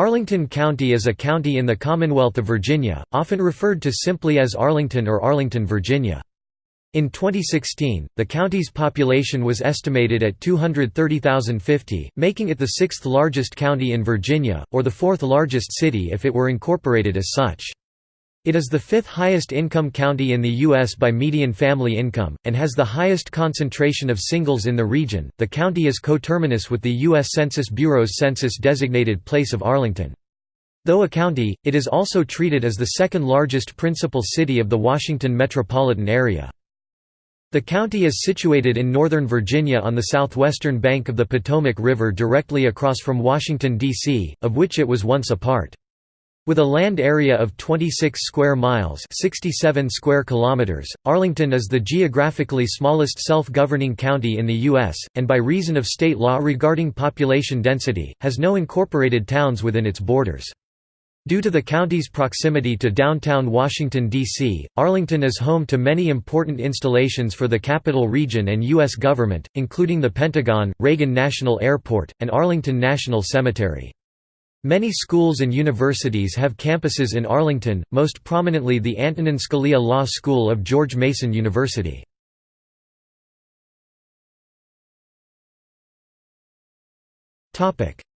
Arlington County is a county in the Commonwealth of Virginia, often referred to simply as Arlington or Arlington, Virginia. In 2016, the county's population was estimated at 230,050, making it the sixth largest county in Virginia, or the fourth largest city if it were incorporated as such. It is the fifth highest income county in the U.S. by median family income, and has the highest concentration of singles in the region. The county is coterminous with the U.S. Census Bureau's census designated place of Arlington. Though a county, it is also treated as the second largest principal city of the Washington metropolitan area. The county is situated in northern Virginia on the southwestern bank of the Potomac River directly across from Washington, D.C., of which it was once a part. With a land area of 26 square miles 67 square kilometers, Arlington is the geographically smallest self-governing county in the U.S., and by reason of state law regarding population density, has no incorporated towns within its borders. Due to the county's proximity to downtown Washington, D.C., Arlington is home to many important installations for the capital region and U.S. government, including the Pentagon, Reagan National Airport, and Arlington National Cemetery. Many schools and universities have campuses in Arlington, most prominently the Antonin Scalia Law School of George Mason University.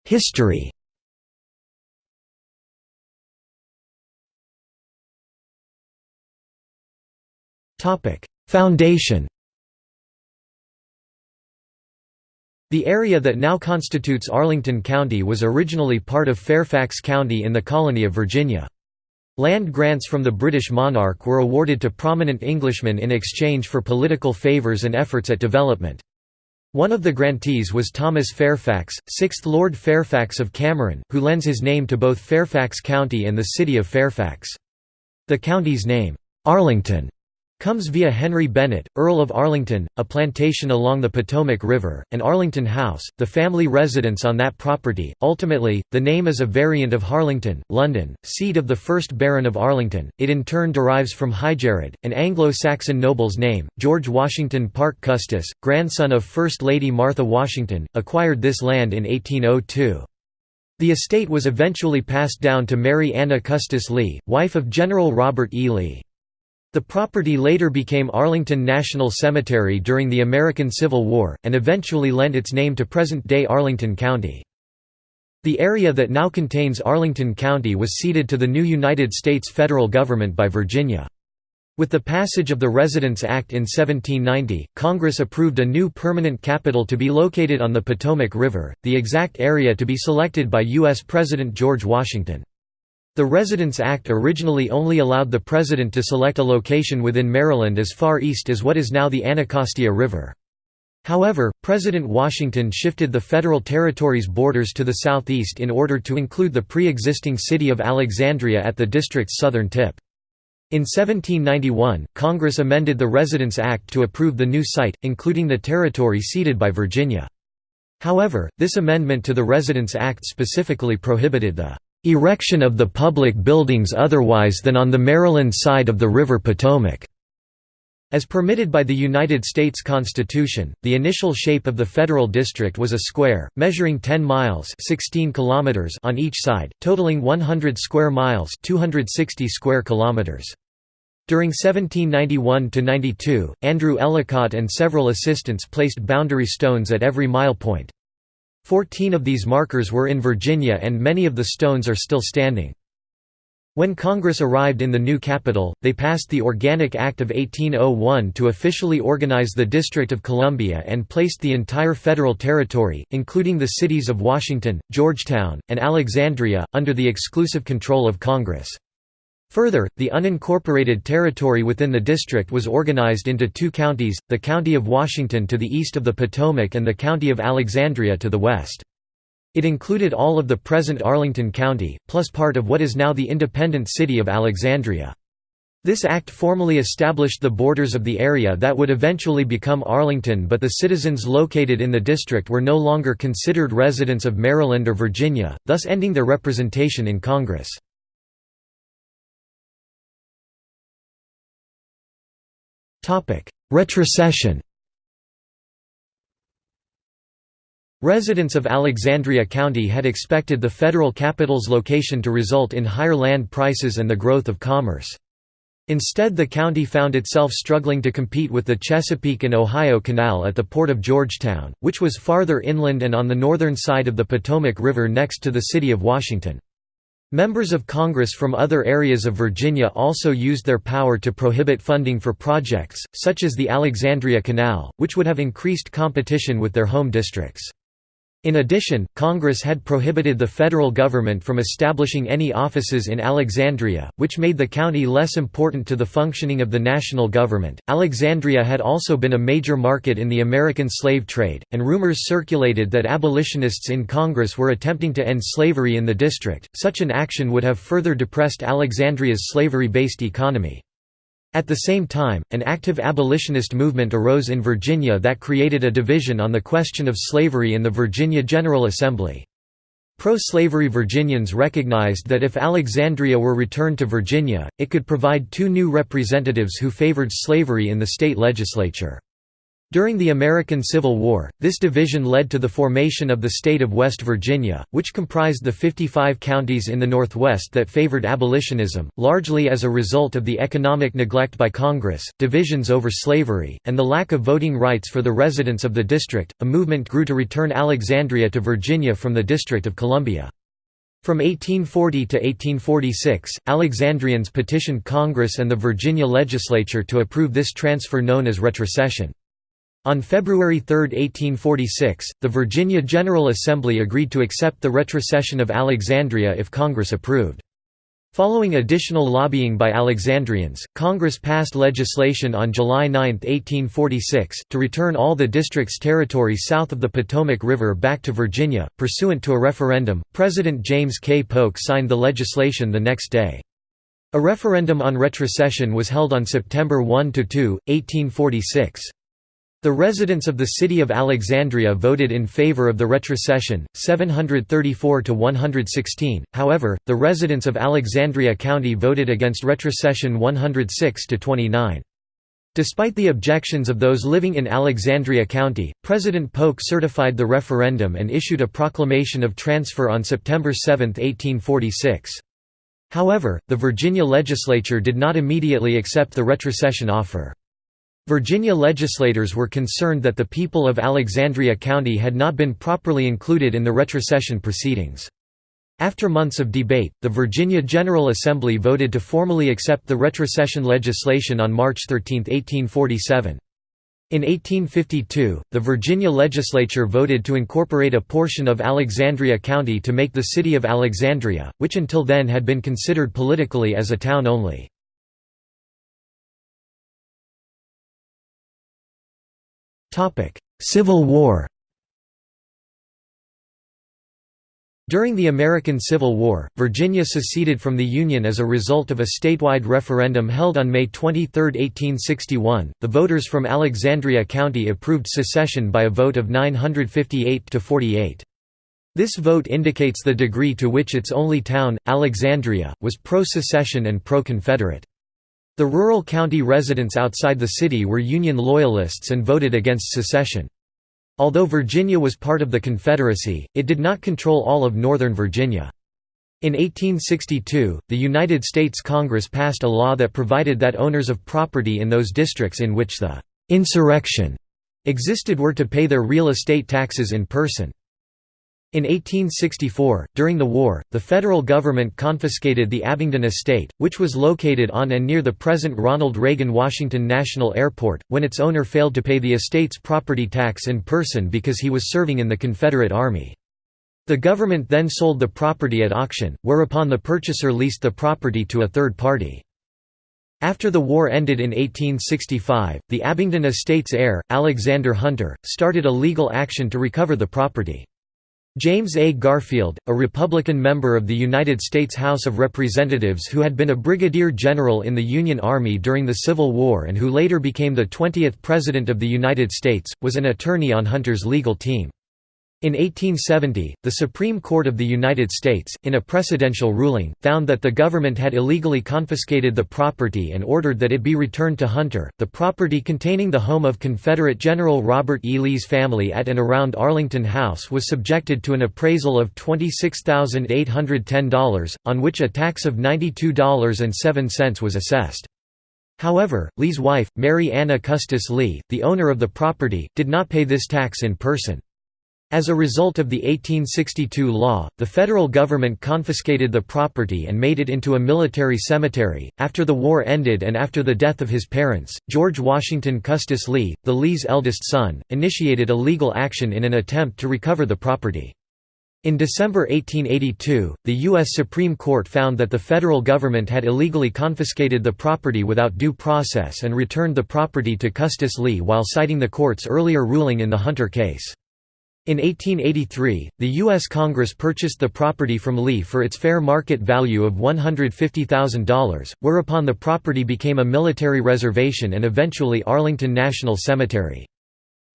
History Foundation The area that now constitutes Arlington County was originally part of Fairfax County in the colony of Virginia. Land grants from the British monarch were awarded to prominent Englishmen in exchange for political favours and efforts at development. One of the grantees was Thomas Fairfax, 6th Lord Fairfax of Cameron, who lends his name to both Fairfax County and the city of Fairfax. The county's name, Arlington, comes via Henry Bennett, Earl of Arlington, a plantation along the Potomac River, and Arlington House, the family residence on that property. Ultimately, the name is a variant of Harlington, London, seat of the first Baron of Arlington. It in turn derives from Highgerard, an Anglo-Saxon noble's name. George Washington Parke Custis, grandson of First Lady Martha Washington, acquired this land in 1802. The estate was eventually passed down to Mary Anna Custis Lee, wife of General Robert E. Lee. The property later became Arlington National Cemetery during the American Civil War, and eventually lent its name to present-day Arlington County. The area that now contains Arlington County was ceded to the new United States federal government by Virginia. With the passage of the Residence Act in 1790, Congress approved a new permanent capital to be located on the Potomac River, the exact area to be selected by U.S. President George Washington. The Residence Act originally only allowed the President to select a location within Maryland as far east as what is now the Anacostia River. However, President Washington shifted the federal territory's borders to the southeast in order to include the pre-existing city of Alexandria at the district's southern tip. In 1791, Congress amended the Residence Act to approve the new site, including the territory ceded by Virginia. However, this amendment to the Residence Act specifically prohibited the erection of the public buildings otherwise than on the Maryland side of the River Potomac. As permitted by the United States Constitution, the initial shape of the federal district was a square, measuring 10 miles 16 kilometers on each side, totaling 100 square miles 260 square kilometers. During 1791–92, Andrew Ellicott and several assistants placed boundary stones at every mile point. Fourteen of these markers were in Virginia and many of the stones are still standing. When Congress arrived in the new capital, they passed the Organic Act of 1801 to officially organize the District of Columbia and placed the entire federal territory, including the cities of Washington, Georgetown, and Alexandria, under the exclusive control of Congress. Further, the unincorporated territory within the district was organized into two counties, the County of Washington to the east of the Potomac and the County of Alexandria to the west. It included all of the present Arlington County, plus part of what is now the independent city of Alexandria. This act formally established the borders of the area that would eventually become Arlington but the citizens located in the district were no longer considered residents of Maryland or Virginia, thus ending their representation in Congress. Retrocession Residents of Alexandria County had expected the federal capital's location to result in higher land prices and the growth of commerce. Instead the county found itself struggling to compete with the Chesapeake and Ohio Canal at the port of Georgetown, which was farther inland and on the northern side of the Potomac River next to the city of Washington. Members of Congress from other areas of Virginia also used their power to prohibit funding for projects, such as the Alexandria Canal, which would have increased competition with their home districts. In addition, Congress had prohibited the federal government from establishing any offices in Alexandria, which made the county less important to the functioning of the national government. Alexandria had also been a major market in the American slave trade, and rumors circulated that abolitionists in Congress were attempting to end slavery in the district. Such an action would have further depressed Alexandria's slavery based economy. At the same time, an active abolitionist movement arose in Virginia that created a division on the question of slavery in the Virginia General Assembly. Pro-slavery Virginians recognized that if Alexandria were returned to Virginia, it could provide two new representatives who favored slavery in the state legislature. During the American Civil War, this division led to the formation of the state of West Virginia, which comprised the 55 counties in the Northwest that favored abolitionism, largely as a result of the economic neglect by Congress, divisions over slavery, and the lack of voting rights for the residents of the district. A movement grew to return Alexandria to Virginia from the District of Columbia. From 1840 to 1846, Alexandrians petitioned Congress and the Virginia legislature to approve this transfer known as retrocession. On February 3, 1846, the Virginia General Assembly agreed to accept the retrocession of Alexandria if Congress approved. Following additional lobbying by Alexandrians, Congress passed legislation on July 9, 1846, to return all the district's territory south of the Potomac River back to Virginia. Pursuant to a referendum, President James K. Polk signed the legislation the next day. A referendum on retrocession was held on September 1–2, 1846. The residents of the city of Alexandria voted in favor of the retrocession, 734 to 116. However, the residents of Alexandria County voted against retrocession 106 to 29. Despite the objections of those living in Alexandria County, President Polk certified the referendum and issued a proclamation of transfer on September 7, 1846. However, the Virginia legislature did not immediately accept the retrocession offer. Virginia legislators were concerned that the people of Alexandria County had not been properly included in the retrocession proceedings. After months of debate, the Virginia General Assembly voted to formally accept the retrocession legislation on March 13, 1847. In 1852, the Virginia legislature voted to incorporate a portion of Alexandria County to make the city of Alexandria, which until then had been considered politically as a town only. Civil War During the American Civil War, Virginia seceded from the Union as a result of a statewide referendum held on May 23, 1861. The voters from Alexandria County approved secession by a vote of 958 to 48. This vote indicates the degree to which its only town, Alexandria, was pro-secession and pro-Confederate. The rural county residents outside the city were Union Loyalists and voted against secession. Although Virginia was part of the Confederacy, it did not control all of northern Virginia. In 1862, the United States Congress passed a law that provided that owners of property in those districts in which the «insurrection» existed were to pay their real estate taxes in person. In 1864, during the war, the federal government confiscated the Abingdon estate, which was located on and near the present Ronald Reagan Washington National Airport, when its owner failed to pay the estate's property tax in person because he was serving in the Confederate Army. The government then sold the property at auction, whereupon the purchaser leased the property to a third party. After the war ended in 1865, the Abingdon estate's heir, Alexander Hunter, started a legal action to recover the property. James A. Garfield, a Republican member of the United States House of Representatives who had been a brigadier general in the Union Army during the Civil War and who later became the 20th President of the United States, was an attorney on Hunter's legal team. In 1870, the Supreme Court of the United States, in a precedential ruling, found that the government had illegally confiscated the property and ordered that it be returned to Hunter. The property containing the home of Confederate General Robert E. Lee's family at and around Arlington House was subjected to an appraisal of $26,810, on which a tax of $92.07 was assessed. However, Lee's wife, Mary Anna Custis Lee, the owner of the property, did not pay this tax in person. As a result of the 1862 law, the federal government confiscated the property and made it into a military cemetery. After the war ended and after the death of his parents, George Washington Custis Lee, the Lees' eldest son, initiated a legal action in an attempt to recover the property. In December 1882, the U.S. Supreme Court found that the federal government had illegally confiscated the property without due process and returned the property to Custis Lee while citing the court's earlier ruling in the Hunter case. In 1883, the U.S. Congress purchased the property from Lee for its fair market value of $150,000, whereupon the property became a military reservation and eventually Arlington National Cemetery.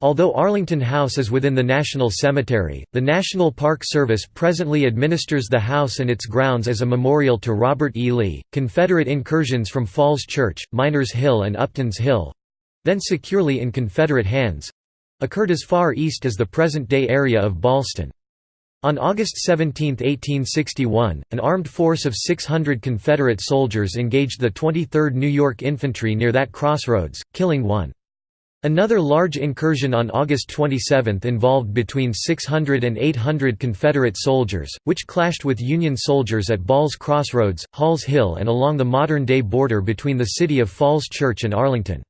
Although Arlington House is within the National Cemetery, the National Park Service presently administers the house and its grounds as a memorial to Robert E. Lee. Confederate incursions from Falls Church, Miners Hill, and Upton's Hill then securely in Confederate hands occurred as far east as the present-day area of Ballston. On August 17, 1861, an armed force of 600 Confederate soldiers engaged the 23rd New York Infantry near that crossroads, killing one. Another large incursion on August 27 involved between 600 and 800 Confederate soldiers, which clashed with Union soldiers at Ball's Crossroads, Hall's Hill and along the modern-day border between the city of Falls Church and Arlington.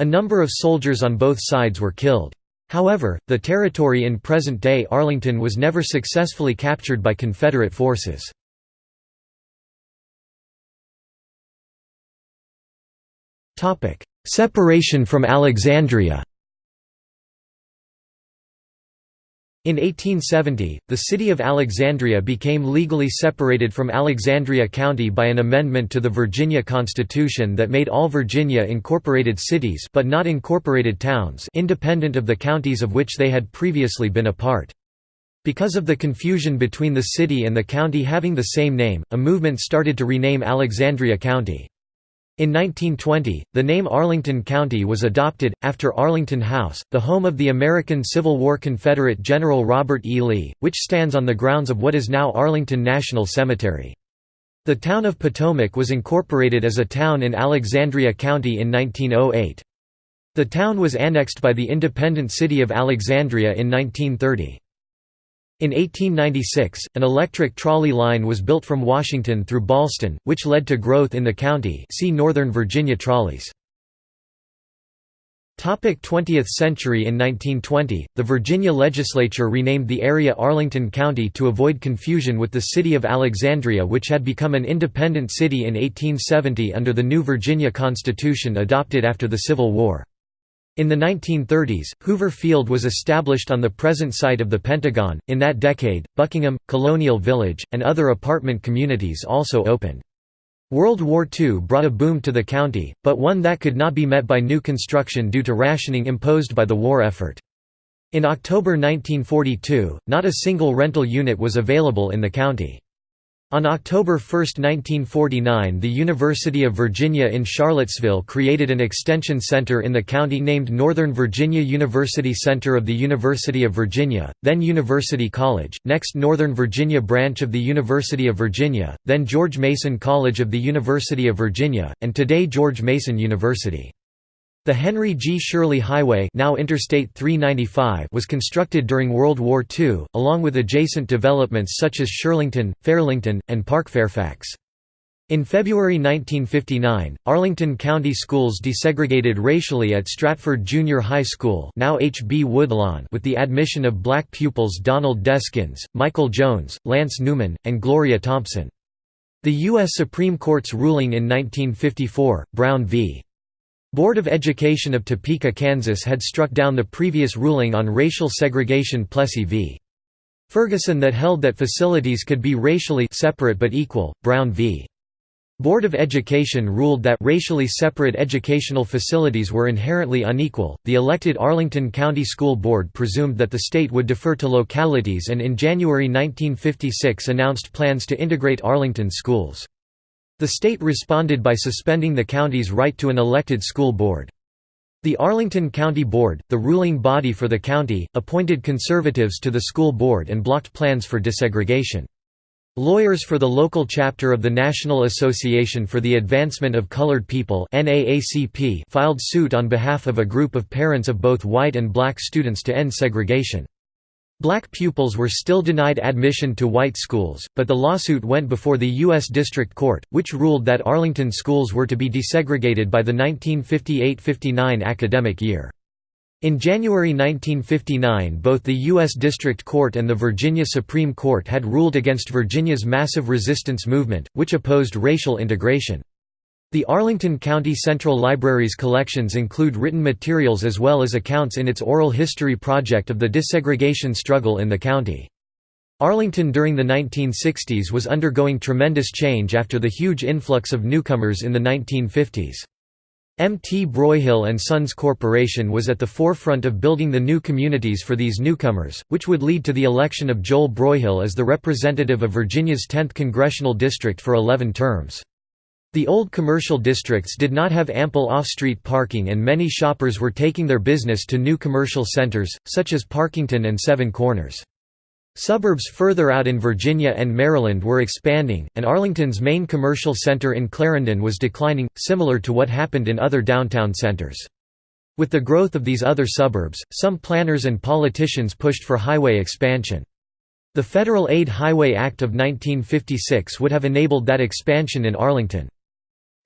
A number of soldiers on both sides were killed. However, the territory in present-day Arlington was never successfully captured by Confederate forces. Separation from Alexandria In 1870, the city of Alexandria became legally separated from Alexandria County by an amendment to the Virginia Constitution that made all Virginia incorporated cities but not incorporated towns independent of the counties of which they had previously been a part. Because of the confusion between the city and the county having the same name, a movement started to rename Alexandria County. In 1920, the name Arlington County was adopted, after Arlington House, the home of the American Civil War Confederate General Robert E. Lee, which stands on the grounds of what is now Arlington National Cemetery. The town of Potomac was incorporated as a town in Alexandria County in 1908. The town was annexed by the independent city of Alexandria in 1930. In 1896, an electric trolley line was built from Washington through Ballston, which led to growth in the county see Northern Virginia trolleys. 20th century In 1920, the Virginia legislature renamed the area Arlington County to avoid confusion with the city of Alexandria which had become an independent city in 1870 under the new Virginia Constitution adopted after the Civil War. In the 1930s, Hoover Field was established on the present site of the Pentagon. In that decade, Buckingham, Colonial Village, and other apartment communities also opened. World War II brought a boom to the county, but one that could not be met by new construction due to rationing imposed by the war effort. In October 1942, not a single rental unit was available in the county. On October 1, 1949 the University of Virginia in Charlottesville created an extension center in the county named Northern Virginia University Center of the University of Virginia, then University College, next Northern Virginia branch of the University of Virginia, then George Mason College of the University of Virginia, and today George Mason University. The Henry G. Shirley Highway now Interstate 395 was constructed during World War II, along with adjacent developments such as Shirlington, Fairlington, and Park Fairfax. In February 1959, Arlington County Schools desegregated racially at Stratford Junior High School now H. B. Woodlawn with the admission of black pupils Donald Deskins, Michael Jones, Lance Newman, and Gloria Thompson. The U.S. Supreme Court's ruling in 1954, Brown v. Board of Education of Topeka, Kansas had struck down the previous ruling on racial segregation Plessy v. Ferguson that held that facilities could be racially separate but equal. Brown v. Board of Education ruled that racially separate educational facilities were inherently unequal. The elected Arlington County School Board presumed that the state would defer to localities and in January 1956 announced plans to integrate Arlington schools. The state responded by suspending the county's right to an elected school board. The Arlington County Board, the ruling body for the county, appointed conservatives to the school board and blocked plans for desegregation. Lawyers for the local chapter of the National Association for the Advancement of Colored People filed suit on behalf of a group of parents of both white and black students to end segregation. Black pupils were still denied admission to white schools, but the lawsuit went before the U.S. District Court, which ruled that Arlington schools were to be desegregated by the 1958–59 academic year. In January 1959 both the U.S. District Court and the Virginia Supreme Court had ruled against Virginia's massive resistance movement, which opposed racial integration. The Arlington County Central Library's collections include written materials as well as accounts in its oral history project of the desegregation struggle in the county. Arlington during the 1960s was undergoing tremendous change after the huge influx of newcomers in the 1950s. M. T. Broyhill and Sons Corporation was at the forefront of building the new communities for these newcomers, which would lead to the election of Joel Broyhill as the representative of Virginia's 10th congressional district for 11 terms. The old commercial districts did not have ample off-street parking and many shoppers were taking their business to new commercial centers, such as Parkington and Seven Corners. Suburbs further out in Virginia and Maryland were expanding, and Arlington's main commercial center in Clarendon was declining, similar to what happened in other downtown centers. With the growth of these other suburbs, some planners and politicians pushed for highway expansion. The Federal Aid Highway Act of 1956 would have enabled that expansion in Arlington.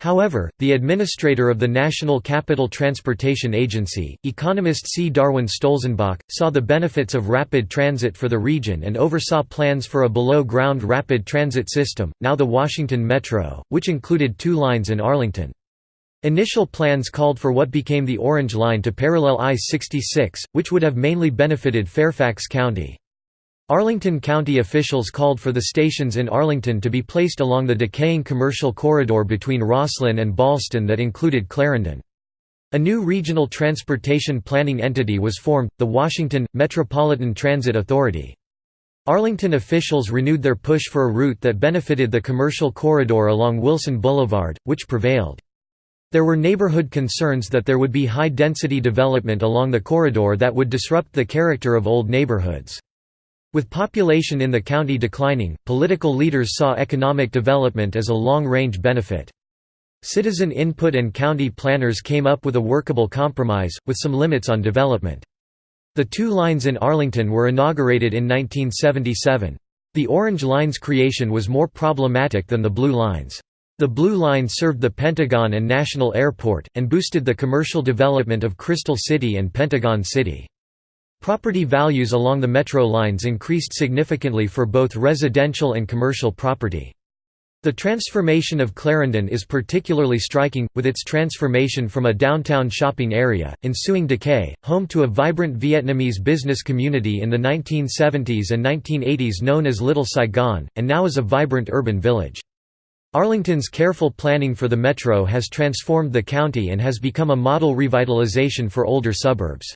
However, the administrator of the National Capital Transportation Agency, economist C. Darwin Stolzenbach, saw the benefits of rapid transit for the region and oversaw plans for a below-ground rapid transit system, now the Washington Metro, which included two lines in Arlington. Initial plans called for what became the Orange Line to parallel I-66, which would have mainly benefited Fairfax County. Arlington County officials called for the stations in Arlington to be placed along the decaying commercial corridor between Rosslyn and Ballston that included Clarendon. A new regional transportation planning entity was formed, the Washington, Metropolitan Transit Authority. Arlington officials renewed their push for a route that benefited the commercial corridor along Wilson Boulevard, which prevailed. There were neighborhood concerns that there would be high-density development along the corridor that would disrupt the character of old neighborhoods. With population in the county declining, political leaders saw economic development as a long-range benefit. Citizen input and county planners came up with a workable compromise, with some limits on development. The two lines in Arlington were inaugurated in 1977. The Orange Line's creation was more problematic than the Blue Line's. The Blue Line served the Pentagon and National Airport, and boosted the commercial development of Crystal City and Pentagon City. Property values along the metro lines increased significantly for both residential and commercial property. The transformation of Clarendon is particularly striking, with its transformation from a downtown shopping area, ensuing decay, home to a vibrant Vietnamese business community in the 1970s and 1980s known as Little Saigon, and now as a vibrant urban village. Arlington's careful planning for the metro has transformed the county and has become a model revitalization for older suburbs.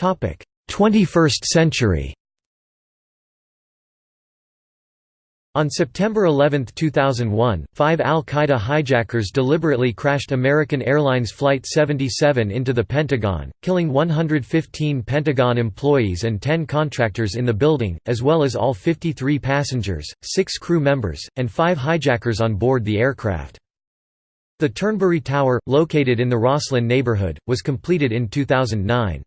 21st century On September 11, 2001, five al-Qaeda hijackers deliberately crashed American Airlines Flight 77 into the Pentagon, killing 115 Pentagon employees and 10 contractors in the building, as well as all 53 passengers, six crew members, and five hijackers on board the aircraft. The Turnberry Tower, located in the Rosslyn neighborhood, was completed in 2009.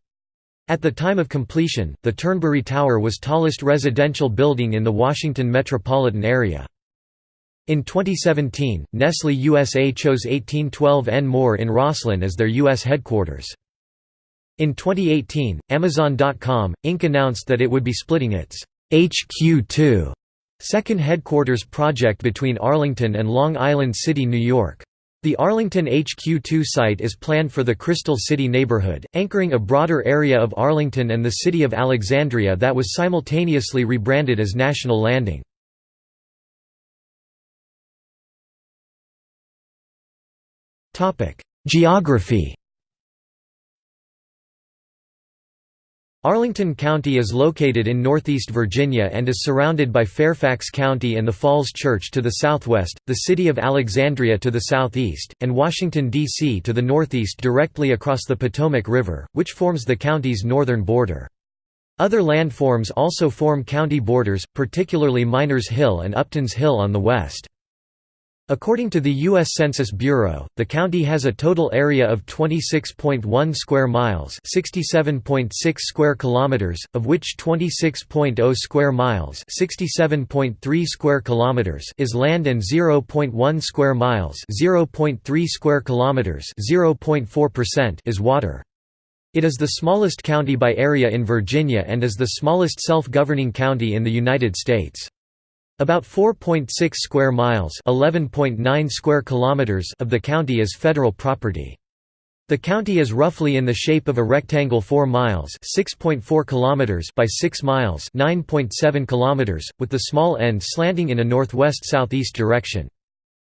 At the time of completion, the Turnberry Tower was tallest residential building in the Washington metropolitan area. In 2017, Nestle USA chose 1812 N Moore in Rosslyn as their U.S. headquarters. In 2018, Amazon.com, Inc. announced that it would be splitting its HQ2 second headquarters project between Arlington and Long Island City, New York. The Arlington HQ2 site is planned for the Crystal City neighborhood, anchoring a broader area of Arlington and the city of Alexandria that was simultaneously rebranded as National Landing. Geography Arlington County is located in northeast Virginia and is surrounded by Fairfax County and the Falls Church to the southwest, the city of Alexandria to the southeast, and Washington, D.C. to the northeast directly across the Potomac River, which forms the county's northern border. Other landforms also form county borders, particularly Miners Hill and Upton's Hill on the west. According to the U.S. Census Bureau, the county has a total area of 26.1 square miles (67.6 square kilometers), of which 26.0 square miles (67.3 square kilometers) is land and 0.1 square miles (0.3 square kilometers) (0.4%) is water. It is the smallest county by area in Virginia and is the smallest self-governing county in the United States. About 4.6 square miles (11.9 square kilometers) of the county is federal property. The county is roughly in the shape of a rectangle 4 miles (6.4 kilometers) by 6 miles (9.7 kilometers), with the small end slanting in a northwest-southeast direction.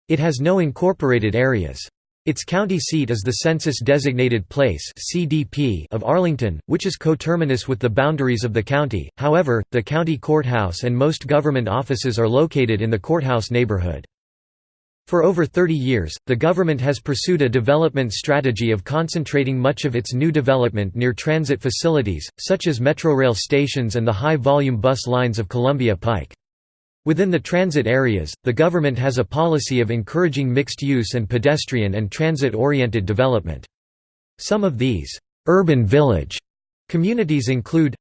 It has no incorporated areas. Its county seat is the census-designated place of Arlington, which is coterminous with the boundaries of the county. However, the county courthouse and most government offices are located in the courthouse neighborhood. For over 30 years, the government has pursued a development strategy of concentrating much of its new development near transit facilities, such as Metrorail stations and the high-volume bus lines of Columbia Pike. Within the transit areas, the government has a policy of encouraging mixed use and pedestrian and transit-oriented development. Some of these urban village communities include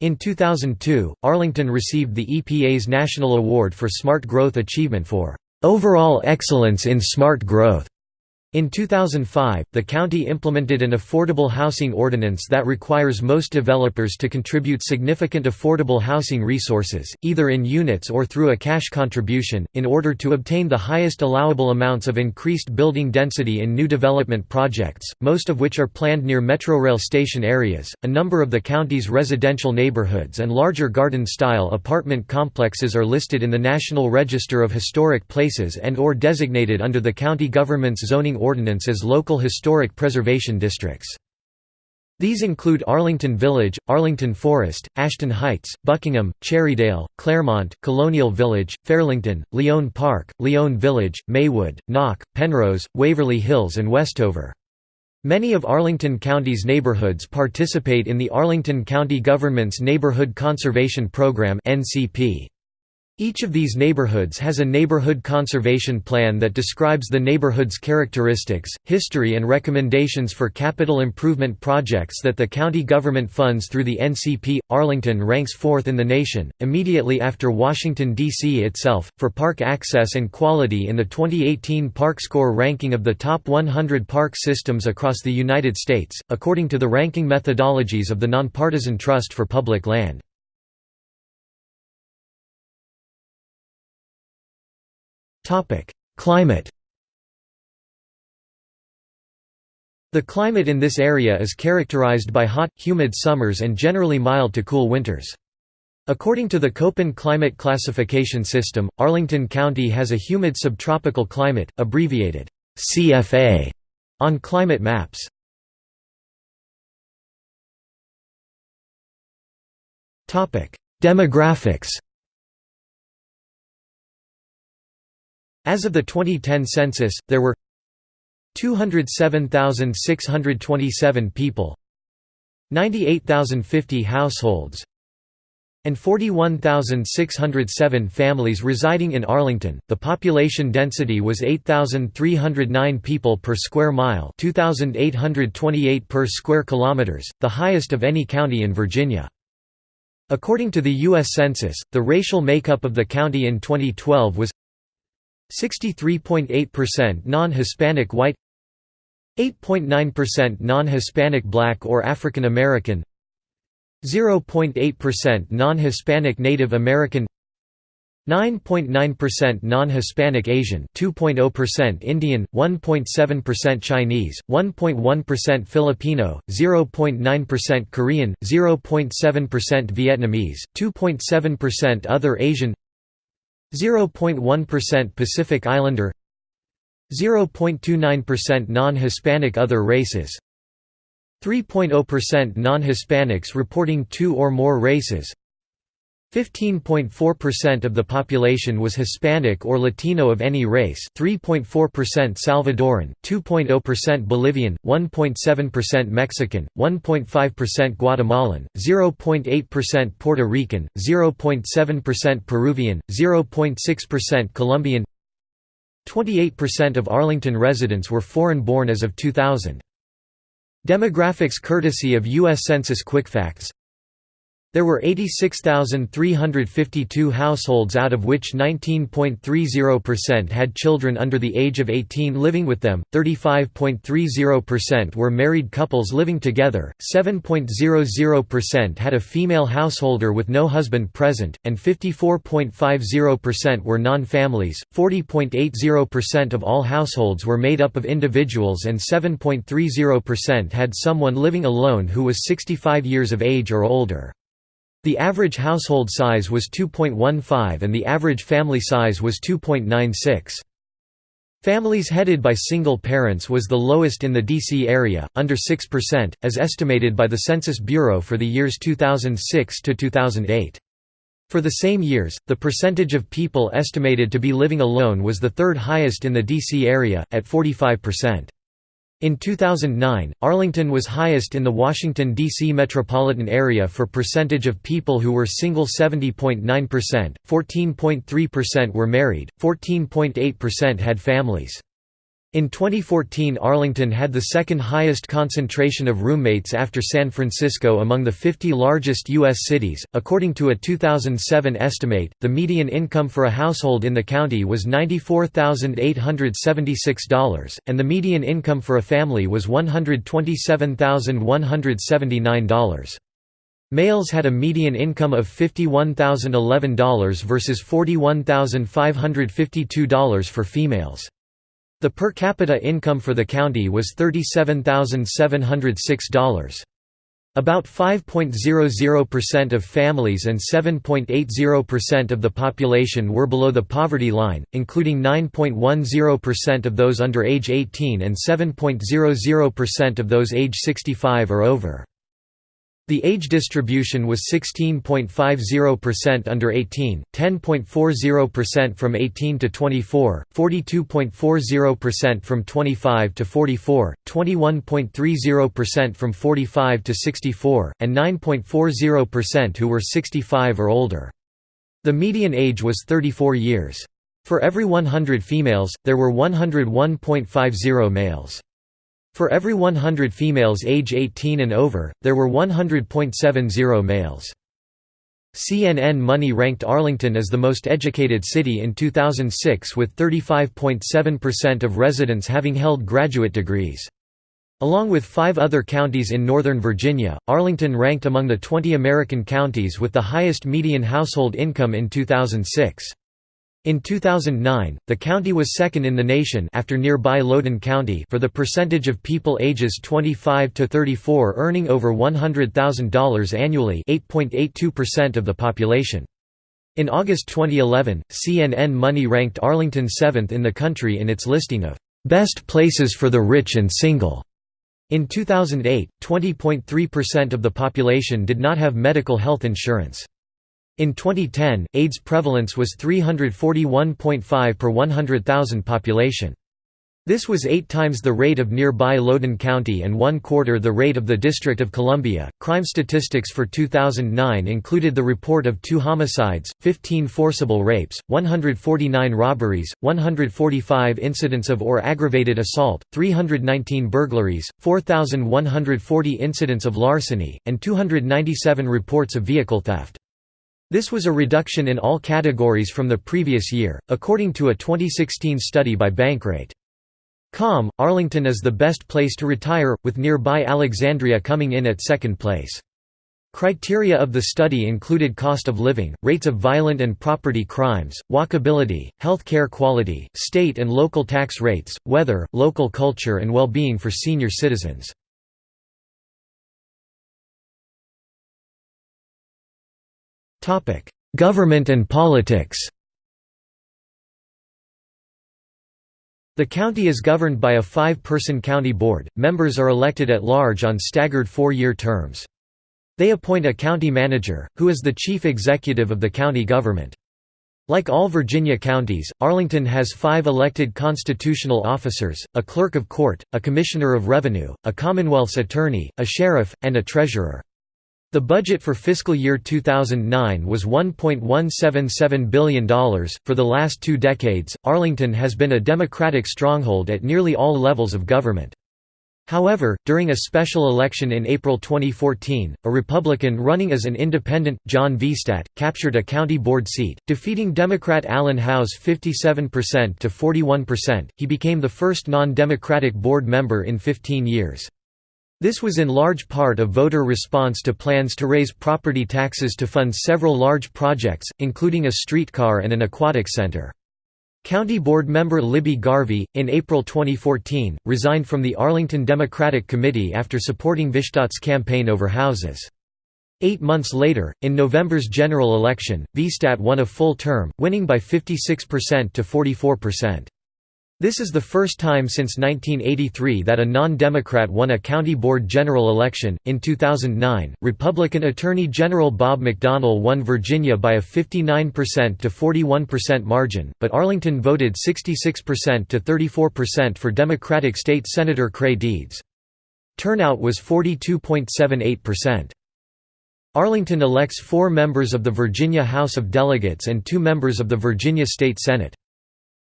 In 2002, Arlington received the EPA's National Award for Smart Growth Achievement for overall excellence in smart growth. In 2005, the county implemented an affordable housing ordinance that requires most developers to contribute significant affordable housing resources, either in units or through a cash contribution, in order to obtain the highest allowable amounts of increased building density in new development projects, most of which are planned near Metrorail station areas. A number of the county's residential neighborhoods and larger garden style apartment complexes are listed in the National Register of Historic Places and or designated under the county government's zoning ordinance as local historic preservation districts. These include Arlington Village, Arlington Forest, Ashton Heights, Buckingham, Cherrydale, Claremont, Colonial Village, Fairlington, Lyon Park, Lyon Village, Maywood, Nauck, Penrose, Waverly Hills and Westover. Many of Arlington County's neighborhoods participate in the Arlington County Government's Neighborhood Conservation Program (NCP). Each of these neighborhoods has a neighborhood conservation plan that describes the neighborhood's characteristics, history and recommendations for capital improvement projects that the county government funds through the NCP. Arlington ranks fourth in the nation, immediately after Washington, D.C. itself, for park access and quality in the 2018 Park Score ranking of the top 100 park systems across the United States, according to the ranking methodologies of the Nonpartisan Trust for Public Land. Climate The climate in this area is characterized by hot, humid summers and generally mild to cool winters. According to the Köppen climate classification system, Arlington County has a humid subtropical climate, abbreviated CFA, on climate maps. Demographics As of the 2010 census, there were 207,627 people 98,050 households and 41,607 families residing in Arlington. The population density was 8,309 people per square mile, 2,828 per square kilometers, the highest of any county in Virginia. According to the U.S. Census, the racial makeup of the county in 2012 was 63.8% non-Hispanic white 8.9% non-Hispanic black or African American 0.8% non-Hispanic Native American 9.9% non-Hispanic Asian, 2.0% Indian, 1.7% Chinese, 1.1% Filipino, 0.9% Korean, 0.7% Vietnamese, 2.7% Other Asian, 0.1% Pacific Islander, 0.29% non-Hispanic Other races, 3.0% non-Hispanics reporting two or more races, 15.4% of the population was Hispanic or Latino of any race 3.4% Salvadoran, 2.0% Bolivian, 1.7% Mexican, 1.5% Guatemalan, 0.8% Puerto Rican, 0.7% Peruvian, 0.6% Colombian 28% of Arlington residents were foreign-born as of 2000. Demographics courtesy of U.S. Census QuickFacts there were 86,352 households out of which 19.30% had children under the age of 18 living with them, 35.30% were married couples living together, 7.00% had a female householder with no husband present, and 54.50% were non-families, 40.80% of all households were made up of individuals and 7.30% had someone living alone who was 65 years of age or older. The average household size was 2.15 and the average family size was 2.96. Families headed by single parents was the lowest in the D.C. area, under 6%, as estimated by the Census Bureau for the years 2006 to 2008. For the same years, the percentage of people estimated to be living alone was the third highest in the D.C. area, at 45%. In 2009, Arlington was highest in the Washington, D.C. metropolitan area for percentage of people who were single 70.9%, 14.3% were married, 14.8% had families. In 2014 Arlington had the second highest concentration of roommates after San Francisco among the 50 largest U.S. cities. According to a 2007 estimate, the median income for a household in the county was $94,876, and the median income for a family was $127,179. Males had a median income of $51,011 versus $41,552 for females. The per capita income for the county was $37,706. About 5.00% of families and 7.80% of the population were below the poverty line, including 9.10% of those under age 18 and 7.00% of those age 65 or over. The age distribution was 16.50% under 18, 10.40% from 18 to 24, 42.40% from 25 to 44, 21.30% from 45 to 64, and 9.40% who were 65 or older. The median age was 34 years. For every 100 females, there were 101.50 males. For every 100 females age 18 and over, there were 100.70 males. CNN Money ranked Arlington as the most educated city in 2006 with 35.7% of residents having held graduate degrees. Along with five other counties in Northern Virginia, Arlington ranked among the 20 American counties with the highest median household income in 2006. In 2009, the county was second in the nation after nearby Loudoun County for the percentage of people ages 25 to 34 earning over $100,000 annually 8.82% of the population. In August 2011, CNN Money ranked Arlington seventh in the country in its listing of "'Best Places for the Rich and Single'". In 2008, 20.3% of the population did not have medical health insurance. In 2010, AIDS prevalence was 341.5 per 100,000 population. This was eight times the rate of nearby Loudoun County and one quarter the rate of the District of Columbia. Crime statistics for 2009 included the report of two homicides, 15 forcible rapes, 149 robberies, 145 incidents of or aggravated assault, 319 burglaries, 4,140 incidents of larceny, and 297 reports of vehicle theft. This was a reduction in all categories from the previous year, according to a 2016 study by Bankrate. Com, Arlington is the best place to retire, with nearby Alexandria coming in at second place. Criteria of the study included cost of living, rates of violent and property crimes, walkability, health care quality, state and local tax rates, weather, local culture and well-being for senior citizens. Government and politics The county is governed by a five-person county board, members are elected at large on staggered four-year terms. They appoint a county manager, who is the chief executive of the county government. Like all Virginia counties, Arlington has five elected constitutional officers, a clerk of court, a commissioner of revenue, a Commonwealth's attorney, a sheriff, and a treasurer. The budget for fiscal year 2009 was $1.177 billion. For the last two decades, Arlington has been a Democratic stronghold at nearly all levels of government. However, during a special election in April 2014, a Republican running as an independent, John Vihstadt, captured a county board seat, defeating Democrat Alan Howze 57% to 41%. He became the first non-Democratic board member in 15 years. This was in large part a voter response to plans to raise property taxes to fund several large projects, including a streetcar and an aquatic center. County Board member Libby Garvey, in April 2014, resigned from the Arlington Democratic Committee after supporting Vihstadt's campaign over Howze's. Eight months later, in November's general election, Vihstadt won a full term, winning by 56% to 44%. This is the first time since 1983 that a non-Democrat won a county board general election. In 2009, Republican Attorney General Bob McDonnell won Virginia by a 59% to 41% margin, but Arlington voted 66% to 34% for Democratic State Senator Creigh Deeds. Turnout was 42.78%. Arlington elects four members of the Virginia House of Delegates and two members of the Virginia State Senate.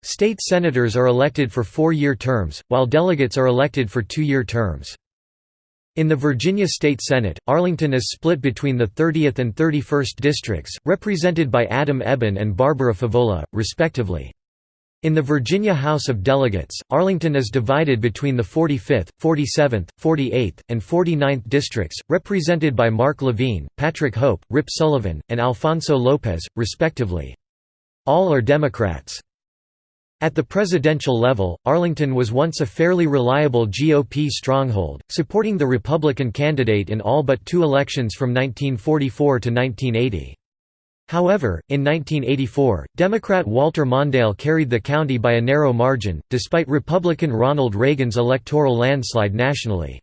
State senators are elected for four-year terms, while delegates are elected for two-year terms. In the Virginia State Senate, Arlington is split between the 30th and 31st districts, represented by Adam Ebbin and Barbara Favola, respectively. In the Virginia House of Delegates, Arlington is divided between the 45th, 47th, 48th, and 49th districts, represented by Mark Levine, Patrick Hope, Rip Sullivan, and Alfonso Lopez, respectively. All are Democrats. At the presidential level, Arlington was once a fairly reliable GOP stronghold, supporting the Republican candidate in all but two elections from 1944 to 1980. However, in 1984, Democrat Walter Mondale carried the county by a narrow margin, despite Republican Ronald Reagan's electoral landslide nationally.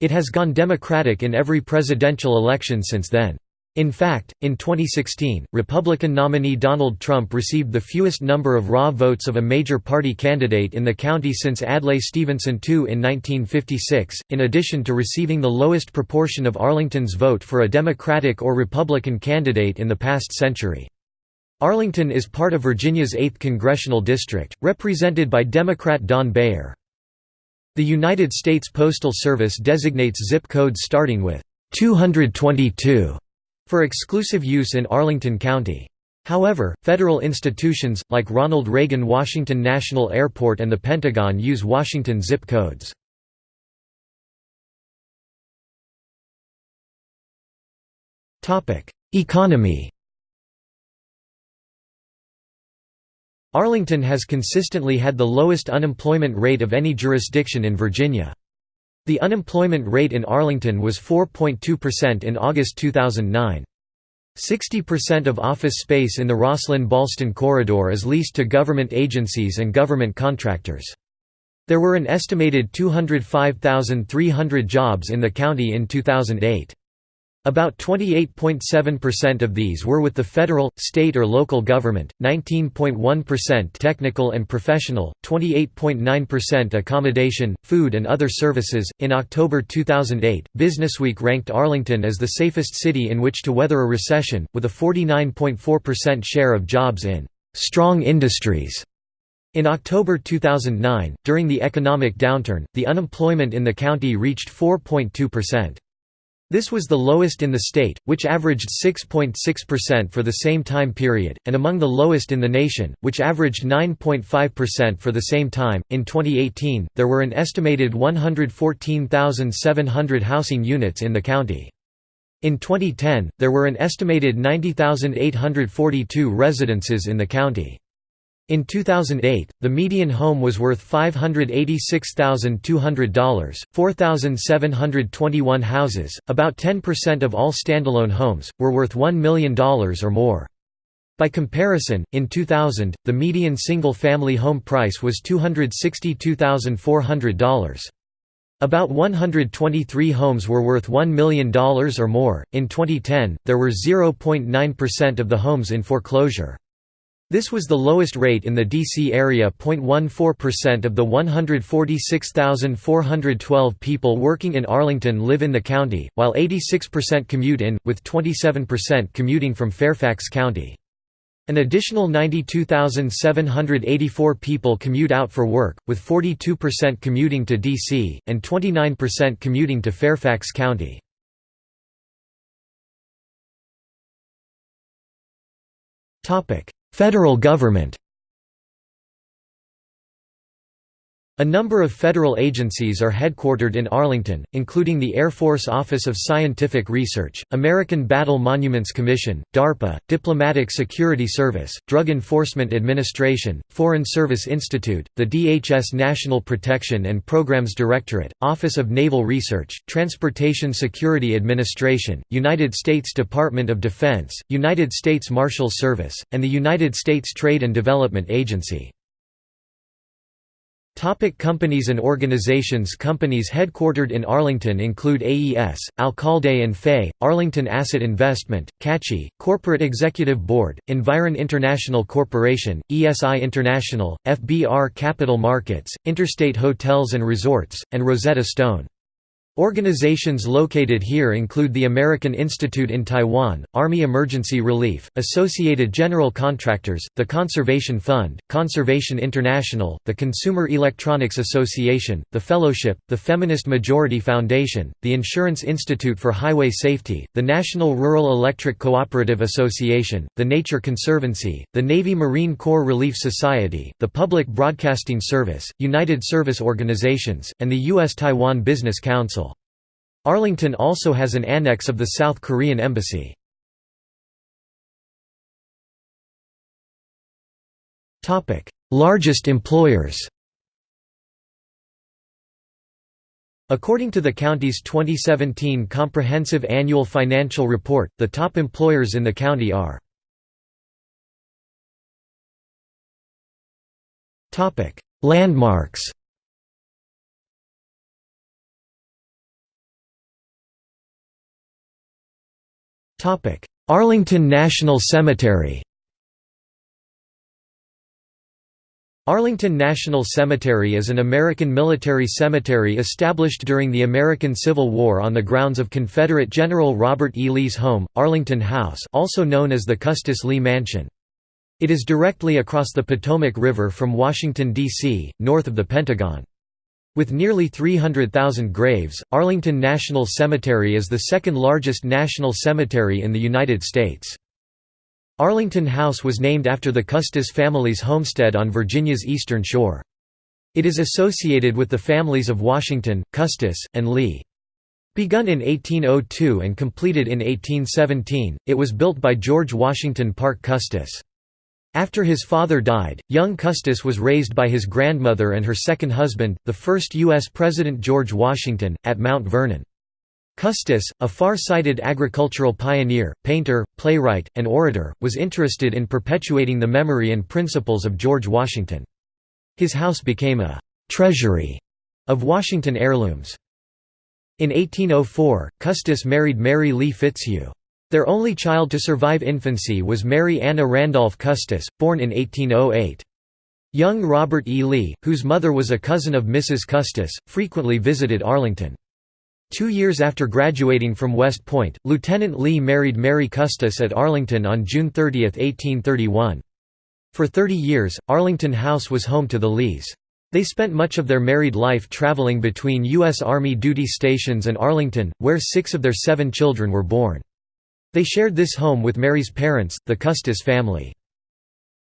It has gone Democratic in every presidential election since then. In fact, in 2016, Republican nominee Donald Trump received the fewest number of raw votes of a major party candidate in the county since Adlai Stevenson II in 1956, in addition to receiving the lowest proportion of Arlington's vote for a Democratic or Republican candidate in the past century. Arlington is part of Virginia's 8th congressional district, represented by Democrat Don Beyer. The United States Postal Service designates zip codes starting with 222 for exclusive use in Arlington County. However, federal institutions, like Ronald Reagan Washington National Airport and the Pentagon use Washington zip codes. Economy Arlington has consistently had the lowest unemployment rate of any jurisdiction in Virginia. The unemployment rate in Arlington was 4.2% in August 2009. 60% of office space in the Rosslyn-Ballston corridor is leased to government agencies and government contractors. There were an estimated 205,300 jobs in the county in 2008. About 28.7% of these were with the federal, state or local government, 19.1% technical and professional, 28.9% accommodation, food and other services. In October 2008, Businessweek ranked Arlington as the safest city in which to weather a recession, with a 49.4% share of jobs in strong industries. In October 2009, during the economic downturn, the unemployment in the county reached 4.2%. This was the lowest in the state, which averaged 6.6% for the same time period, and among the lowest in the nation, which averaged 9.5% for the same time. In 2018, there were an estimated 114,700 housing units in the county. In 2010, there were an estimated 90,842 residences in the county. In 2008, the median home was worth $586,200. 4,721 houses, about 10% of all standalone homes, were worth $1 million or more. By comparison, in 2000, the median single-family home price was $262,400. About 123 homes were worth $1 million or more. In 2010, there were 0.9% of the homes in foreclosure. This was the lowest rate in the D.C. area 0.14% of the 146,412 people working in Arlington live in the county, while 86% commute in, with 27% commuting from Fairfax County. An additional 92,784 people commute out for work, with 42% commuting to D.C., and 29% commuting to Fairfax County. Federal government A number of federal agencies are headquartered in Arlington, including the Air Force Office of Scientific Research, American Battle Monuments Commission, DARPA, Diplomatic Security Service, Drug Enforcement Administration, Foreign Service Institute, the DHS National Protection and Programs Directorate, Office of Naval Research, Transportation Security Administration, United States Department of Defense, United States Marshal Service, and the United States Trade and Development Agency. Topic companies and organizations Companies headquartered in Arlington include AES, Alcalde and Fay, Arlington Asset Investment, CACI, Corporate Executive Board, Environ International Corporation, ESI International, FBR Capital Markets, Interstate Hotels and Resorts, and Rosetta Stone. Organizations located here include the American Institute in Taiwan, Army Emergency Relief, Associated General Contractors, the Conservation Fund, Conservation International, the Consumer Electronics Association, the Fellowship, the Feminist Majority Foundation, the Insurance Institute for Highway Safety, the National Rural Electric Cooperative Association, the Nature Conservancy, the Navy Marine Corps Relief Society, the Public Broadcasting Service, United Service Organizations, and the U.S.-Taiwan Business Council. Arlington also has an annex of the South Korean Embassy. Largest employers According to the county's 2017 Comprehensive Annual Financial Report, the top employers in the county are Landmarks Arlington National Cemetery Arlington National Cemetery is an American military cemetery established during the American Civil War on the grounds of Confederate General Robert E. Lee's home, Arlington House also known as the Custis Lee Mansion. It is directly across the Potomac River from Washington, D.C., north of the Pentagon. With nearly 300,000 graves, Arlington National Cemetery is the second largest national cemetery in the United States. Arlington House was named after the Custis family's homestead on Virginia's eastern shore. It is associated with the families of Washington, Custis, and Lee. Begun in 1802 and completed in 1817, it was built by George Washington Parke Custis. After his father died, young Custis was raised by his grandmother and her second husband, the first U.S. President George Washington, at Mount Vernon. Custis, a far-sighted agricultural pioneer, painter, playwright, and orator, was interested in perpetuating the memory and principles of George Washington. His house became a «treasury» of Washington heirlooms. In 1804, Custis married Mary Lee Fitzhugh. Their only child to survive infancy was Mary Anna Randolph Custis, born in 1808. Young Robert E. Lee, whose mother was a cousin of Mrs. Custis, frequently visited Arlington. Two years after graduating from West Point, Lieutenant Lee married Mary Custis at Arlington on June 30, 1831. For 30 years, Arlington House was home to the Lees. They spent much of their married life traveling between U.S. Army duty stations and Arlington, where six of their seven children were born. They shared this home with Mary's parents, the Custis family.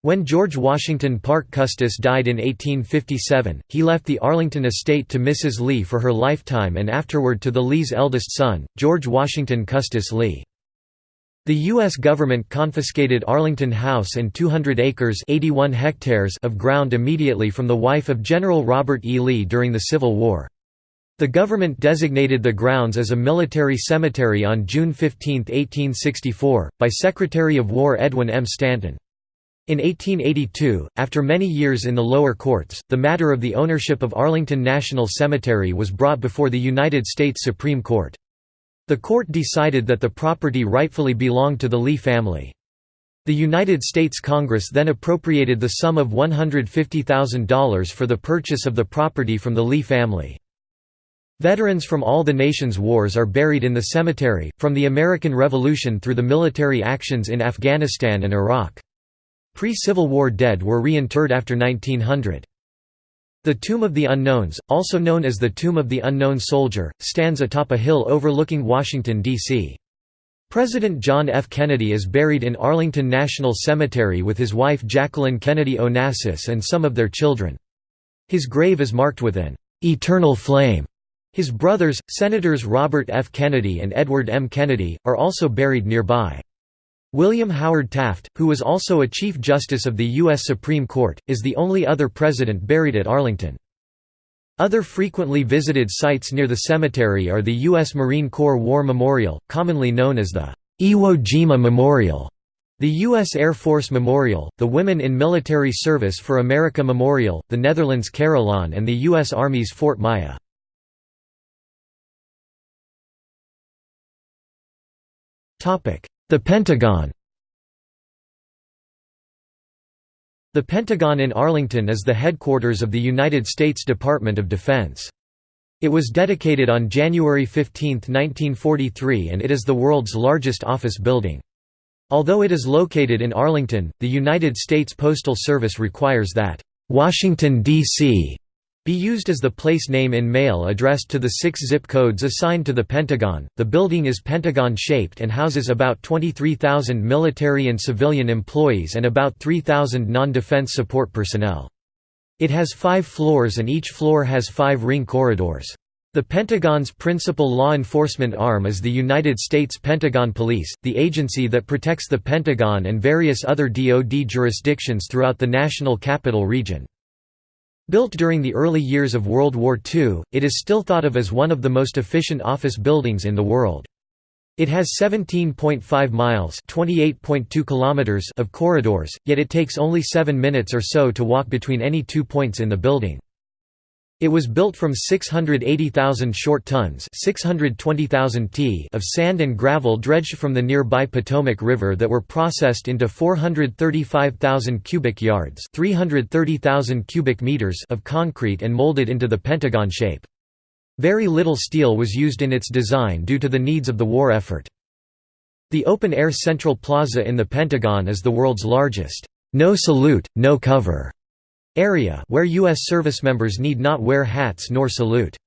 When George Washington Parke Custis died in 1857, he left the Arlington estate to Mrs. Lee for her lifetime and afterward to the Lees' eldest son, George Washington Custis Lee. The U.S. government confiscated Arlington House and 200 acres 81 hectares of ground immediately from the wife of General Robert E. Lee during the Civil War. The government designated the grounds as a military cemetery on June 15, 1864, by Secretary of War Edwin M. Stanton. In 1882, after many years in the lower courts, the matter of the ownership of Arlington National Cemetery was brought before the United States Supreme Court. The court decided that the property rightfully belonged to the Lee family. The United States Congress then appropriated the sum of $150,000 for the purchase of the property from the Lee family. Veterans from all the nation's wars are buried in the cemetery, from the American Revolution through the military actions in Afghanistan and Iraq. Pre-Civil War dead were reinterred after 1900. The Tomb of the Unknowns, also known as the Tomb of the Unknown Soldier, stands atop a hill overlooking Washington, D.C. President John F. Kennedy is buried in Arlington National Cemetery with his wife Jacqueline Kennedy Onassis and some of their children. His grave is marked with an "'Eternal Flame'". His brothers, Senators Robert F. Kennedy and Edward M. Kennedy, are also buried nearby. William Howard Taft, who was also a Chief Justice of the U.S. Supreme Court, is the only other president buried at Arlington. Other frequently visited sites near the cemetery are the U.S. Marine Corps War Memorial, commonly known as the Iwo Jima Memorial, the U.S. Air Force Memorial, the Women in Military Service for America Memorial, the Netherlands Carillon and the U.S. Army's Fort Myer. The Pentagon The Pentagon in Arlington is the headquarters of the United States Department of Defense. It was dedicated on January 15, 1943 and it is the world's largest office building. Although it is located in Arlington, the United States Postal Service requires that, "'Washington, D.C. Be used as the place name in mail addressed to the six zip codes assigned to the Pentagon. The building is pentagon shaped and houses about 23,000 military and civilian employees and about 3,000 non defense support personnel. It has five floors and each floor has five ring corridors. The Pentagon's principal law enforcement arm is the United States Pentagon Police, the agency that protects the Pentagon and various other DoD jurisdictions throughout the National Capital Region. Built during the early years of World War II, it is still thought of as one of the most efficient office buildings in the world. It has 17.5 miles kilometers of corridors, yet it takes only 7 minutes or so to walk between any two points in the building. It was built from 680,000 short tons 620,000 t of sand and gravel dredged from the nearby Potomac River that were processed into 435,000 cubic yards 330,000 cubic meters of concrete and molded into the pentagon shape. Very little steel was used in its design due to the needs of the war effort. The open-air Central Plaza in the Pentagon is the world's largest, no salute, no cover area where U.S. service members need not wear hats nor salute.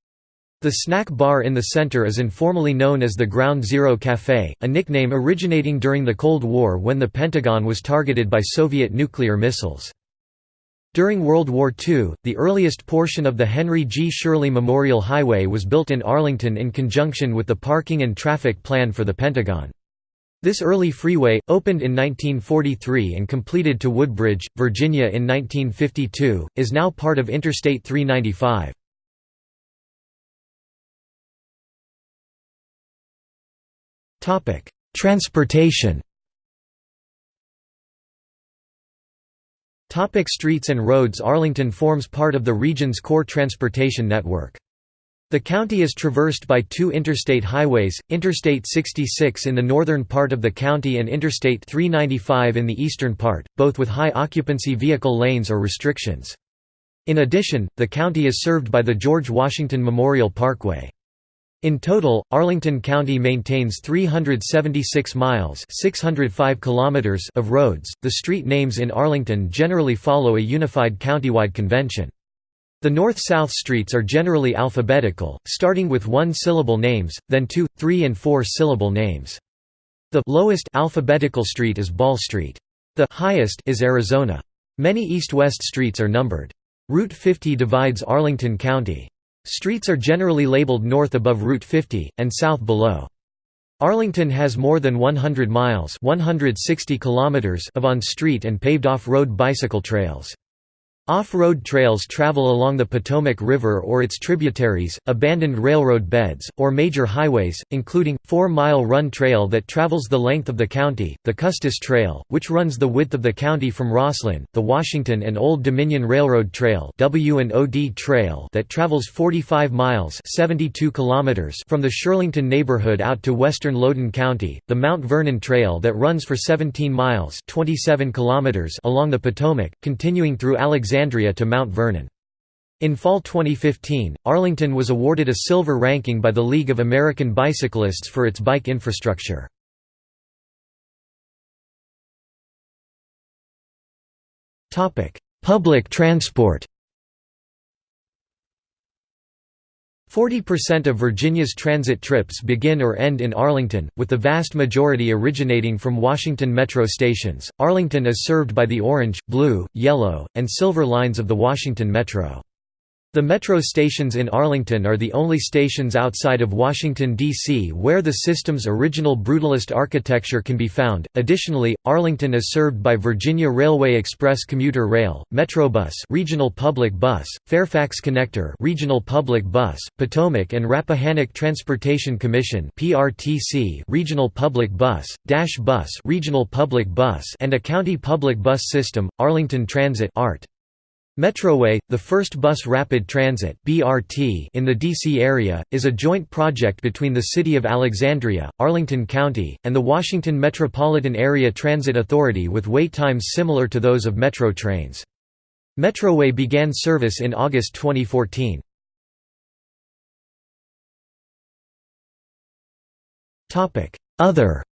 The snack bar in the center is informally known as the Ground Zero Café, a nickname originating during the Cold War when the Pentagon was targeted by Soviet nuclear missiles. During World War II, the earliest portion of the Henry G. Shirley Memorial Highway was built in Arlington in conjunction with the parking and traffic plan for the Pentagon. This early freeway, opened in 1943 and completed to Woodbridge, Virginia in 1952, is now part of Interstate 395. Transportation Topic streets and roads Arlington forms part of the region's core transportation network. The county is traversed by two interstate highways, Interstate 66 in the northern part of the county and Interstate 395 in the eastern part, both with high occupancy vehicle lanes or restrictions. In addition, the county is served by the George Washington Memorial Parkway. In total, Arlington County maintains 376 miles (605 kilometers) of roads. The street names in Arlington generally follow a unified countywide convention. The north-south streets are generally alphabetical, starting with one-syllable names, then two, three and four-syllable names. The lowest alphabetical street is Ball Street. The highest is Arizona. Many east-west streets are numbered. Route 50 divides Arlington County. Streets are generally labeled north above Route 50, and south below. Arlington has more than 100 miles 160 kilometers of on-street and paved off-road bicycle trails. Off-road trails travel along the Potomac River or its tributaries, abandoned railroad beds, or major highways, including, Four-Mile Run Trail that travels the length of the county, the Custis Trail, which runs the width of the county from Rosslyn, the Washington and Old Dominion Railroad Trail W&OD Trail that travels 45 miles 72 kilometers from the Shirlington neighborhood out to western Loudoun County, the Mount Vernon Trail that runs for 17 miles 27 kilometers along the Potomac, continuing through Alexandria Alexandria to Mount Vernon. In fall 2015, Arlington was awarded a silver ranking by the League of American Bicyclists for its bike infrastructure. Public transport 40% of Virginia's transit trips begin or end in Arlington, with the vast majority originating from Washington Metro stations. Arlington is served by the orange, blue, yellow, and silver lines of the Washington Metro. The metro stations in Arlington are the only stations outside of Washington, D.C. where the system's original brutalist architecture can be found. Additionally, Arlington is served by Virginia Railway Express commuter rail, Metrobus regional public bus, Fairfax Connector regional public bus, Potomac and Rappahannock Transportation Commission (PRTC) regional public bus, Dash Bus regional public bus, and a county public bus system, Arlington Transit (ART). Metroway, the first bus rapid transit (BRT) in the DC area, is a joint project between the City of Alexandria, Arlington County, and the Washington Metropolitan Area Transit Authority with wait times similar to those of Metro trains. Metroway began service in August 2014. Topic: Other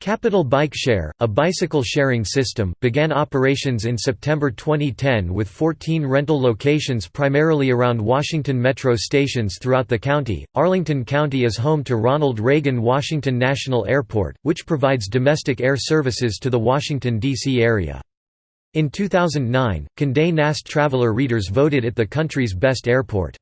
Capital Bike Share, a bicycle sharing system, began operations in September 2010 with 14 rental locations primarily around Washington Metro stations throughout the county. Arlington County is home to Ronald Reagan Washington National Airport, which provides domestic air services to the Washington, D.C. area. In 2009, Condé Nast Traveler readers voted it the country's best airport.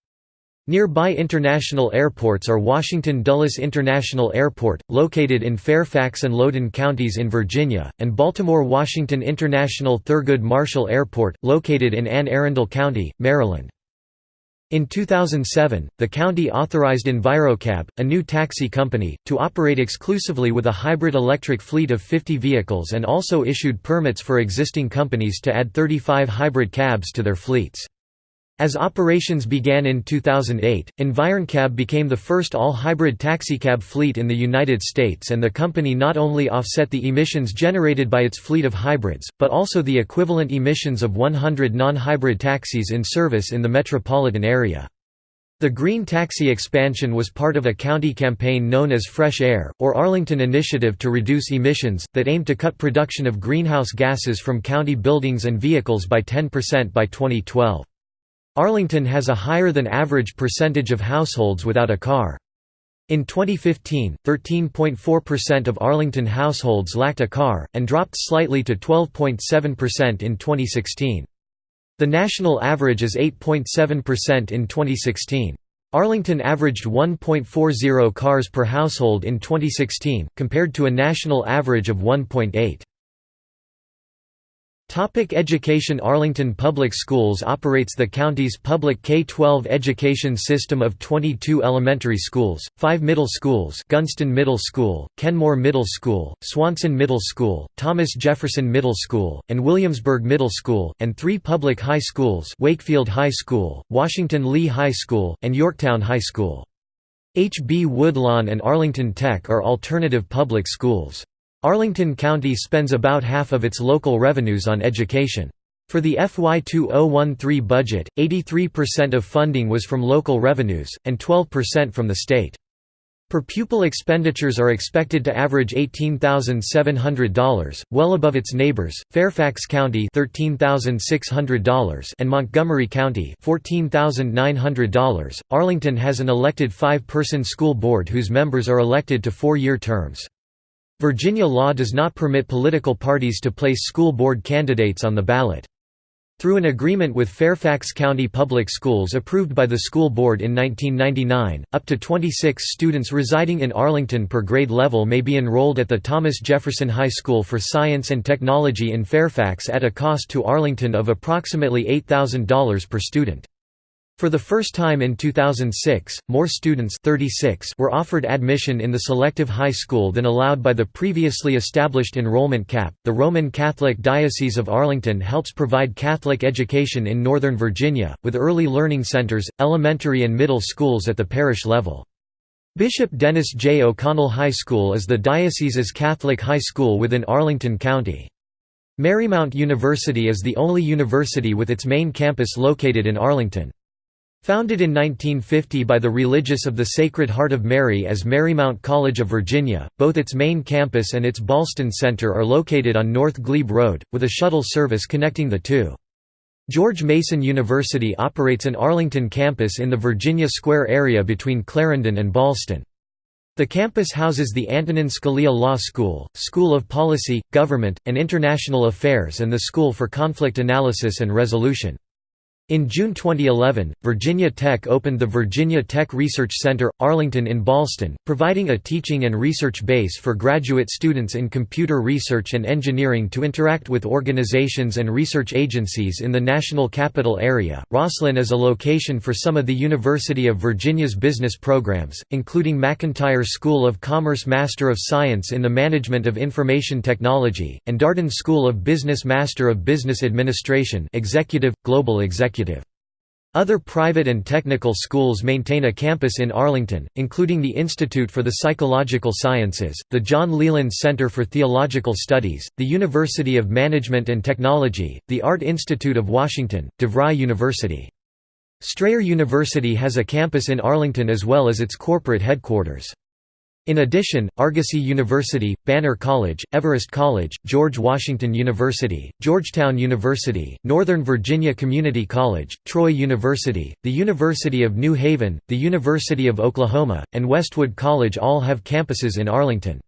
Nearby international airports are Washington Dulles International Airport, located in Fairfax and Loudoun counties in Virginia, and Baltimore-Washington International Thurgood Marshall Airport, located in Anne Arundel County, Maryland. In 2007, the county authorized EnviroCab, a new taxi company, to operate exclusively with a hybrid electric fleet of 50 vehicles and also issued permits for existing companies to add 35 hybrid cabs to their fleets. As operations began in 2008, EnviroCab became the first all-hybrid taxicab fleet in the United States and the company not only offset the emissions generated by its fleet of hybrids, but also the equivalent emissions of 100 non-hybrid taxis in service in the metropolitan area. The green taxi expansion was part of a county campaign known as Fresh Air, or Arlington Initiative to Reduce Emissions, that aimed to cut production of greenhouse gases from county buildings and vehicles by 10% by 2012. Arlington has a higher than average percentage of households without a car. In 2015, 13.4% of Arlington households lacked a car, and dropped slightly to 12.7% in 2016. The national average is 8.7% in 2016. Arlington averaged 1.40 cars per household in 2016, compared to a national average of 1.8. Topic education Arlington Public Schools operates the county's public K-12 education system of 22 elementary schools, 5 middle schools Gunston Middle School, Kenmore Middle School, Swanson Middle School, Thomas Jefferson Middle School, and Williamsburg Middle School, and three public high schools Wakefield High School, Washington Lee High School, and Yorktown High School. H. B. Woodlawn and Arlington Tech are alternative public schools. Arlington County spends about half of its local revenues on education. For the FY 2013 budget, 83% of funding was from local revenues, and 12% from the state. Per pupil expenditures are expected to average $18,700, well above its neighbors, Fairfax County $13,600 and Montgomery County $14,900. Arlington has an elected five-person school board whose members are elected to four-year terms. Virginia law does not permit political parties to place school board candidates on the ballot. Through an agreement with Fairfax County Public Schools approved by the school board in 1999, up to 26 students residing in Arlington per grade level may be enrolled at the Thomas Jefferson High School for Science and Technology in Fairfax at a cost to Arlington of approximately $8,000 per student. For the first time in 2006, more students 36 were offered admission in the selective high school than allowed by the previously established enrollment cap. The Roman Catholic Diocese of Arlington helps provide Catholic education in Northern Virginia, with early learning centers, elementary and middle schools at the parish level. Bishop Dennis J. O'Connell High School is the diocese's Catholic high school within Arlington County. Marymount University is the only university with its main campus located in Arlington. Founded in 1950 by the Religious of the Sacred Heart of Mary as Marymount College of Virginia, both its main campus and its Ballston Center are located on North Glebe Road, with a shuttle service connecting the two. George Mason University operates an Arlington campus in the Virginia Square area between Clarendon and Ballston. The campus houses the Antonin Scalia Law School, School of Policy, Government, and International Affairs and the School for Conflict Analysis and Resolution. In June 2011, Virginia Tech opened the Virginia Tech Research Center, Arlington in Ballston, providing a teaching and research base for graduate students in computer research and engineering to interact with organizations and research agencies in the national capital area. Rosslyn is a location for some of the University of Virginia's business programs, including McIntire School of Commerce Master of Science in the Management of Information Technology, and Darden School of Business Master of Business Administration Executive, Global Executive executive. Other private and technical schools maintain a campus in Arlington, including the Institute for the Psychological Sciences, the John Leland Center for Theological Studies, the University of Management and Technology, the Art Institute of Washington, DeVry University. Strayer University has a campus in Arlington as well as its corporate headquarters. In addition, Argosy University, Banner College, Everest College, George Washington University, Georgetown University, Northern Virginia Community College, Troy University, the University of New Haven, the University of Oklahoma, and Westwood College all have campuses in Arlington.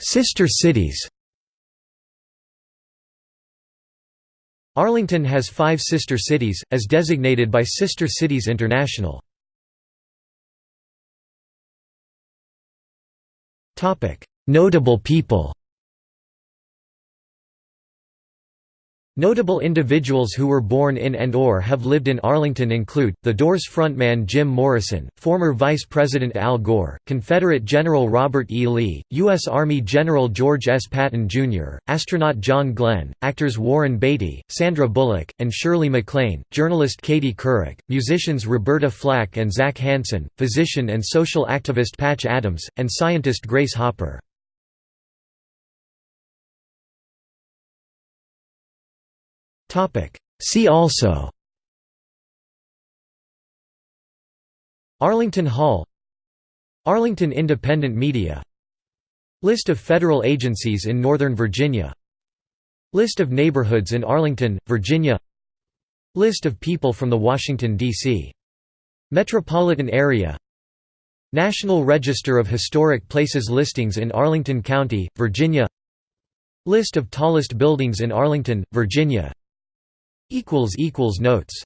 Sister cities Arlington has five sister cities, as designated by Sister Cities International. Notable people Notable individuals who were born in and or have lived in Arlington include, The Doors frontman Jim Morrison, former Vice President Al Gore, Confederate General Robert E. Lee, U.S. Army General George S. Patton, Jr., astronaut John Glenn, actors Warren Beatty, Sandra Bullock, and Shirley MacLaine, journalist Katie Couric, musicians Roberta Flack and Zach Hanson, physician and social activist Patch Adams, and scientist Grace Hopper. See also. Arlington Hall. Arlington Independent Media. List of federal agencies in Northern Virginia. List of neighborhoods in Arlington, Virginia. List of people from the Washington, D.C. metropolitan area. National Register of Historic Places listings in Arlington County, Virginia. List of tallest buildings in Arlington, Virginia Notes